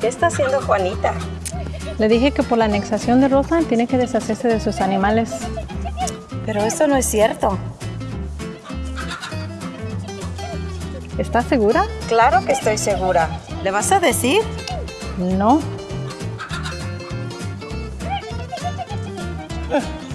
¿Qué está haciendo Juanita? Le dije que por la anexación de Rosa tiene que deshacerse de sus animales. Pero eso no es cierto. ¿Estás segura? Claro que estoy segura. ¿Le vas a decir? No.